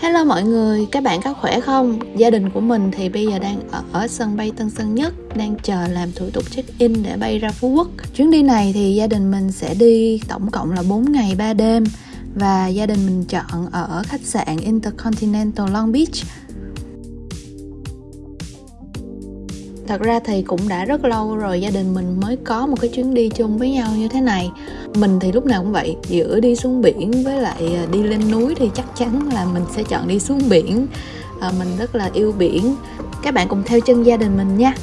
Hello mọi người, các bạn có khỏe không? Gia đình của mình thì bây giờ đang ở, ở sân bay Tân Sơn Nhất Đang chờ làm thủ tục check-in để bay ra Phú Quốc Chuyến đi này thì gia đình mình sẽ đi tổng cộng là 4 ngày 3 đêm Và gia đình mình chọn ở khách sạn Intercontinental Long Beach thật ra thì cũng đã rất lâu rồi gia đình mình mới có một cái chuyến đi chung với nhau như thế này. Mình thì lúc nào cũng vậy giữa đi xuống biển với lại à, đi lên núi thì chắc chắn là mình sẽ chọn đi xuống biển. À, mình rất là yêu biển. Các bạn cùng theo chân gia đình mình nha.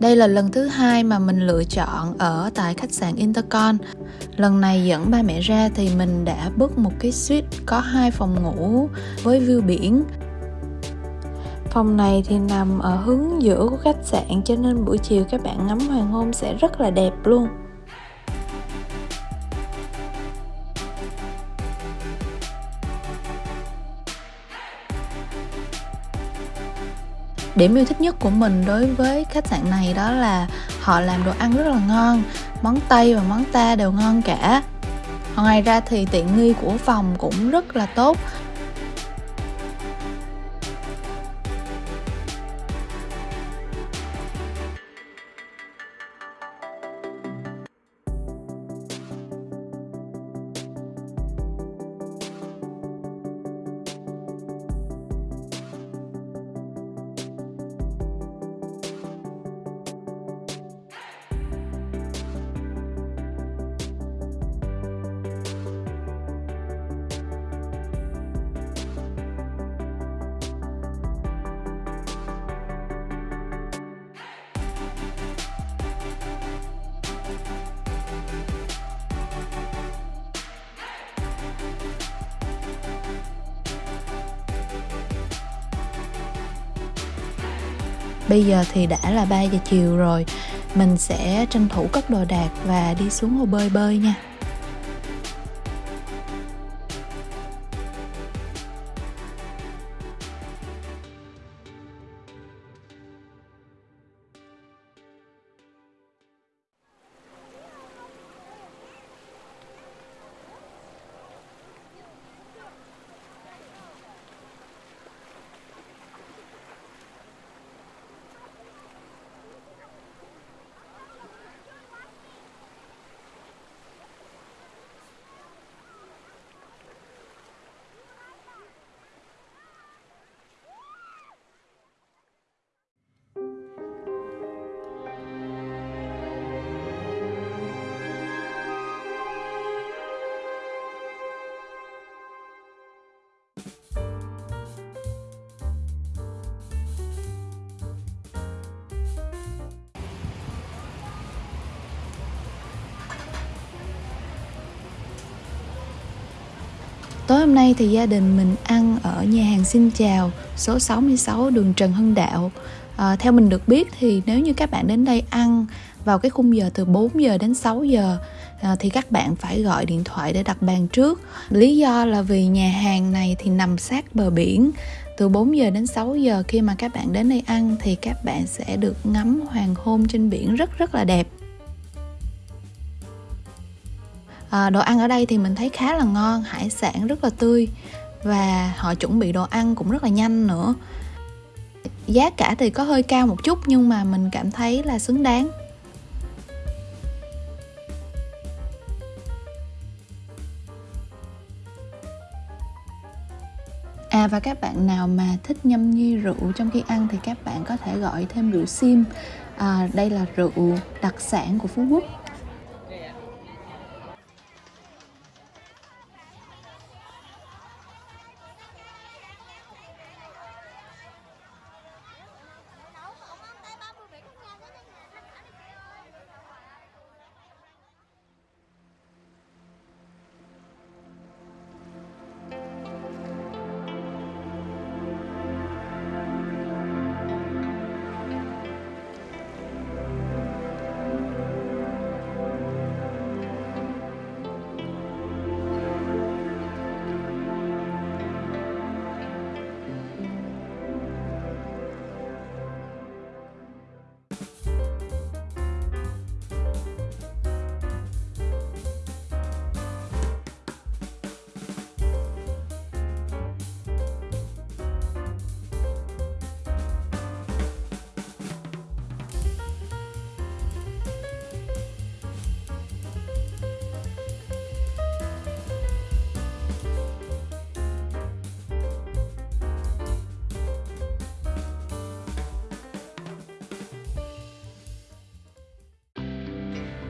Đây là lần thứ hai mà mình lựa chọn ở tại khách sạn Intercon. Lần này dẫn ba mẹ ra thì mình đã book một cái suite có hai phòng ngủ với view biển. Phòng này thì nằm ở hướng giữa của khách sạn cho nên buổi chiều các bạn ngắm hoàng hôn sẽ rất là đẹp luôn. Điểm yêu thích nhất của mình đối với khách sạn này đó là họ làm đồ ăn rất là ngon. Món tây và món ta đều ngon cả. Ngoài ra thì tiện nghi của phòng cũng rất là tốt. Bây giờ thì đã là 3 giờ chiều rồi. Mình sẽ tranh thủ cất đồ đạc và đi xuống hồ bơi bơi nha. Tối hôm nay thì gia đình mình ăn ở nhà hàng Xin Chào số 66 đường Trần Hưng Đạo. À, Theo mình được biết thì nếu như các bạn đến đây ăn vào cái khung giờ từ 4 giờ đến 6 giờ à, thì các bạn phải gọi điện thoại để đặt bàn trước. Lý do là vì nhà hàng này thì nằm sát bờ biển. Từ 4 giờ đến 6 giờ khi mà các bạn đến đây ăn thì các bạn sẽ được ngắm hoàng hôn trên biển rất rất là đẹp. À, đồ ăn ở đây thì mình thấy khá là ngon hải sản rất là tươi. Và họ chuẩn bị đồ ăn cũng rất là nhanh nữa. Giá cả thì có hơi cao một chút nhưng mà mình cảm thấy là xứng đáng. À và các bạn nào mà thích nhâm nhi rượu trong khi ăn thì các bạn có thể gọi thêm rượu sim. À, đây là rượu đặc sản của Phú Quốc.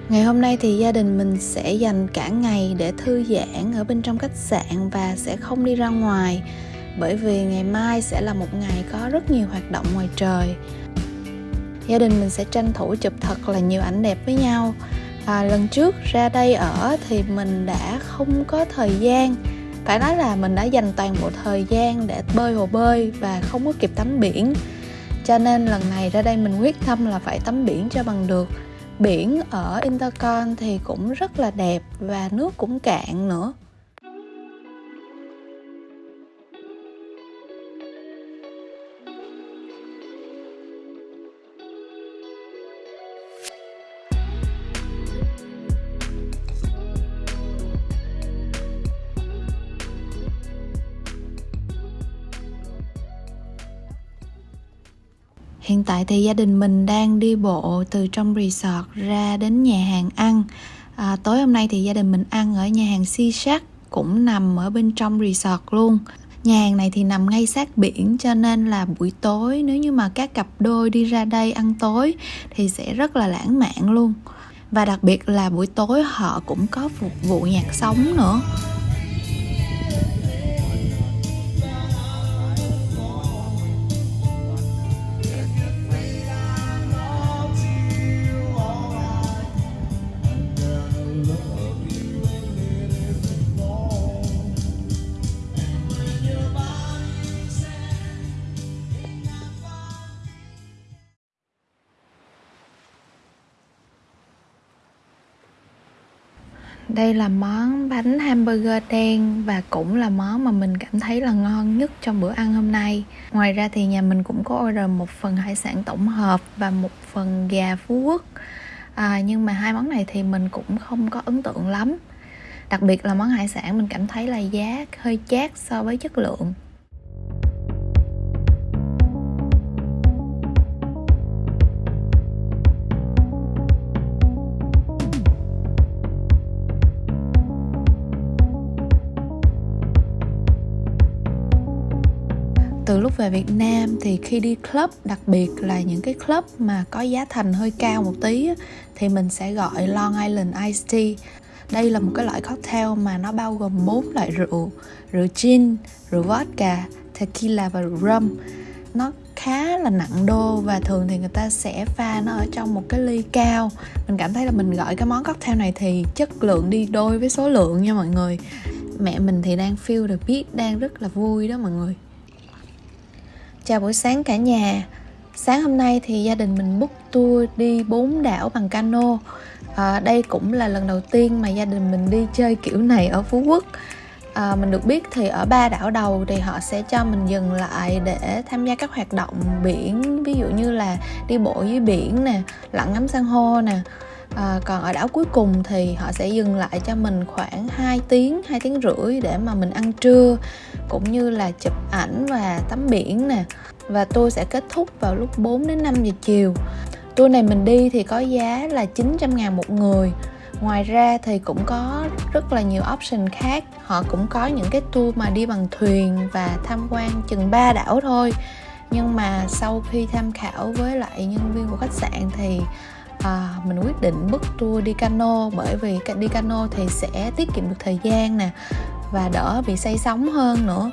Ngày hôm nay thì gia đình mình sẽ dành cả ngày để thư giãn ở bên trong khách sạn và sẽ không đi ra ngoài bởi vì ngày mai sẽ là một ngày có rất nhiều hoạt động ngoài trời. Gia đình mình sẽ tranh thủ chụp thật là nhiều ảnh đẹp với nhau. À, lần trước ra đây ở thì mình đã không có thời gian phải nói là mình đã dành toàn bộ thời gian để bơi hồ bơi và không có kịp tắm biển cho nên lần này ra đây mình quyết tâm là phải tắm biển cho bằng được biển ở Intercon thì cũng rất là đẹp và nước cũng cạn nữa. Hiện tại thì gia đình mình đang đi bộ từ trong resort ra đến nhà hàng ăn. À, tối hôm nay thì gia đình mình ăn ở nhà hàng Si Shack cũng nằm ở bên trong resort luôn. Nhà hàng này thì nằm ngay sát biển cho nên là buổi tối nếu như mà các cặp đôi đi ra đây ăn tối thì sẽ rất là lãng mạn luôn. Và đặc biệt là buổi tối họ cũng có phục vụ nhạc sống nữa. Đây là món bánh hamburger đen và cũng là món mà mình cảm thấy là ngon nhất trong bữa ăn hôm nay. Ngoài ra thì nhà mình cũng có order một phần hải sản tổng hợp và một phần gà Phú Quốc. À, nhưng mà hai món này thì mình cũng không có ấn tượng lắm. Đặc biệt là món hải sản mình cảm thấy là giá hơi chát so với chất lượng. Từ lúc về Việt Nam thì khi đi club, đặc biệt là những cái club mà có giá thành hơi cao một tí thì mình sẽ gọi Long Island Iced Tea. Đây là một cái loại cocktail mà nó bao gồm bốn loại rượu rượu gin, rượu vodka, tequila và rượu rum. Nó khá là nặng đô và thường thì người ta sẽ pha nó ở trong một cái ly cao. Mình cảm thấy là mình gọi cái món cocktail này thì chất lượng đi đôi với số lượng nha mọi người. Mẹ mình thì đang feel the beat đang rất là vui đó mọi người. Chào buổi sáng cả nhà. Sáng hôm nay thì gia đình mình book tour đi bốn đảo bằng cano. À, Đây cũng là lần đầu tiên mà gia đình mình đi chơi kiểu này ở Phú Quốc. À, Mình được biết thì ở ba đảo đầu thì họ sẽ cho mình dừng lại để tham gia các hoạt động biển Ví dụ như là đi bộ dưới biển nè, lặn ngắm san hô nè. À, còn ở đảo cuối cùng thì họ sẽ dừng lại cho mình khoảng 2 tiếng 2 tiếng rưỡi để mà mình ăn trưa cũng như là chụp ảnh và tắm biển nè. Và tour sẽ kết thúc vào lúc 4 đến 5 giờ chiều. Tour này mình đi thì có giá là 900 ngàn một người. Ngoài ra thì cũng có rất là nhiều option khác. Họ cũng có những cái tour mà đi bằng thuyền và tham quan chừng ba đảo thôi. Nhưng mà sau khi tham khảo với lại nhân viên của khách sạn thì à, mình quyết định book tour đi cano bởi vì đi cano thì sẽ tiết kiệm được thời gian nè và đỡ bị say sóng hơn nữa.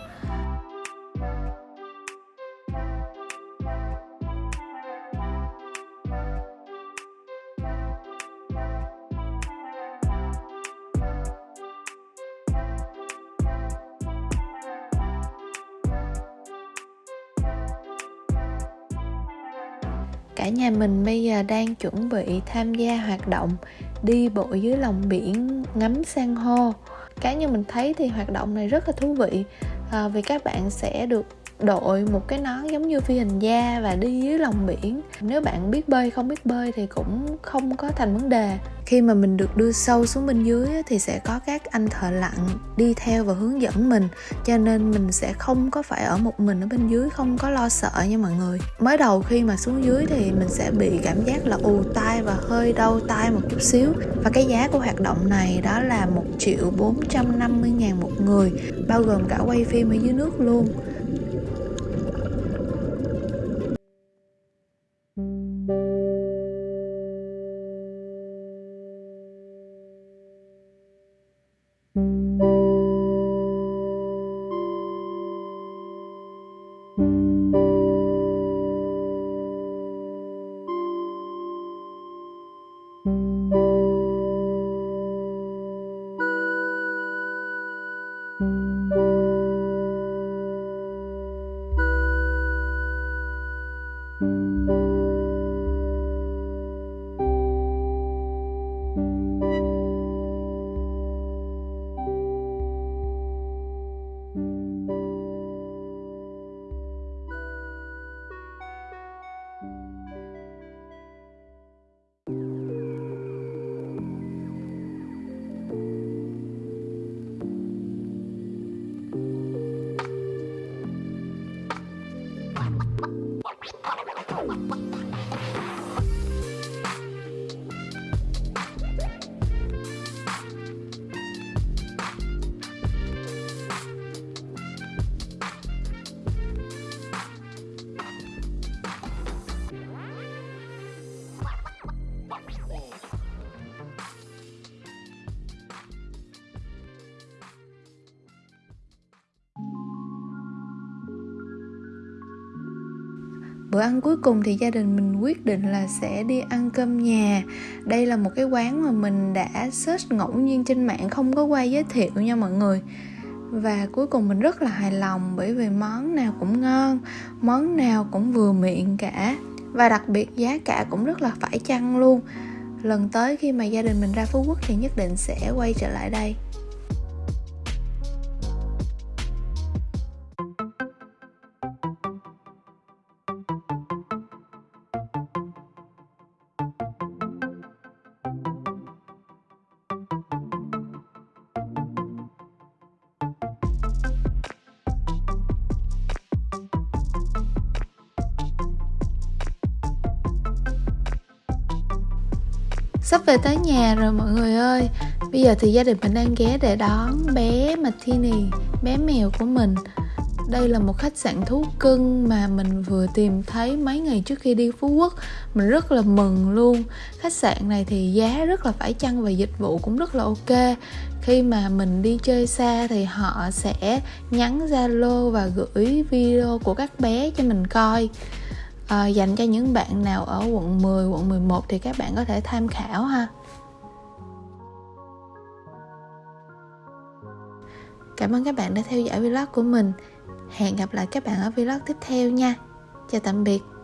Cả nhà mình bây giờ đang chuẩn bị tham gia hoạt động đi bộ dưới lòng biển ngắm san hô cá nhân mình thấy thì hoạt động này rất là thú vị. À, vì các bạn sẽ được đội một cái nón giống như phi hành gia và đi dưới lòng biển. Nếu bạn biết bơi, không biết bơi thì cũng không có thành vấn đề. Khi mà mình được đưa sâu xuống bên dưới thì sẽ có các anh thợ lặn đi theo và hướng dẫn mình. Cho nên mình sẽ không có phải ở một mình ở bên dưới, không có lo sợ nha mọi người. Mới đầu khi mà xuống dưới thì mình sẽ bị cảm giác là ù tai và hơi đau tai một chút xíu. Và cái giá của hoạt động này đó là một triệu bốn trăm năm mươi ngàn một người, bao gồm cả quay phim ở dưới nước luôn. bữa ăn cuối cùng thì gia đình mình quyết định là sẽ đi ăn cơm nhà. Đây là một cái quán mà mình đã search ngẫu nhiên trên mạng, không có qua giới thiệu nha mọi người. Và cuối cùng mình rất là hài lòng bởi vì món nào cũng ngon, món nào cũng vừa miệng cả. Và đặc biệt giá cả cũng rất là phải chăng luôn. Lần tới khi mà gia đình mình ra phú quốc thì nhất định sẽ quay trở lại đây. Sắp về tới nhà rồi mọi người ơi. Bây giờ thì gia đình mình đang ghé để đón bé Martini, bé mèo của mình. Đây là một khách sạn thú cưng mà mình vừa tìm thấy mấy ngày trước khi đi Phú Quốc. Mình rất là mừng luôn. Khách sạn này thì giá rất là phải chăng và dịch vụ cũng rất là ok. Khi mà mình đi chơi xa thì họ sẽ nhắn Zalo và gửi video của các bé cho mình coi à, dành cho những bạn nào ở quận 10, quận 11 thì các bạn có thể tham khảo ha. Cảm ơn các bạn đã theo dõi vlog của mình. Hẹn gặp lại các bạn ở vlog tiếp theo nha. Chào tạm biệt.